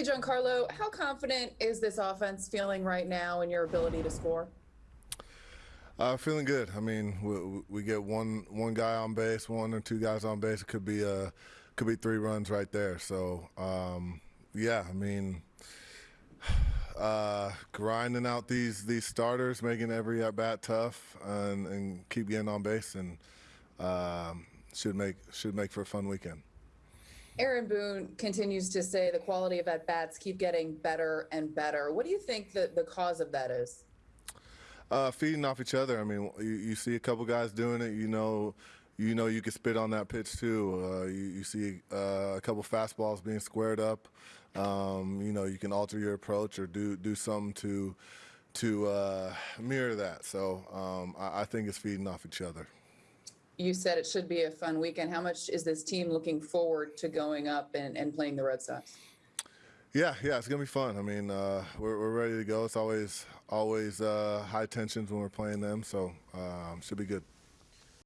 Hey, Giancarlo, how confident is this offense feeling right now in your ability to score? Uh, feeling good. I mean, we, we get one one guy on base, one or two guys on base. It could be uh could be three runs right there. So um, yeah, I mean, uh, grinding out these these starters, making every at bat tough, and, and keep getting on base, and um, should make should make for a fun weekend. Aaron Boone continues to say the quality of at bats keep getting better and better. What do you think the, the cause of that is? Uh, feeding off each other. I mean, you, you see a couple guys doing it. You know, you know you can spit on that pitch too. Uh, you, you, see uh, a couple fastballs being squared up. Um, you know, you can alter your approach or do do something to to uh, mirror that. So um, I, I think it's feeding off each other. You said it should be a fun weekend. How much is this team looking forward to going up and, and playing the Red Sox? Yeah, yeah, it's gonna be fun. I mean, uh, we're, we're ready to go. It's always always uh, high tensions when we're playing them, so um, should be good.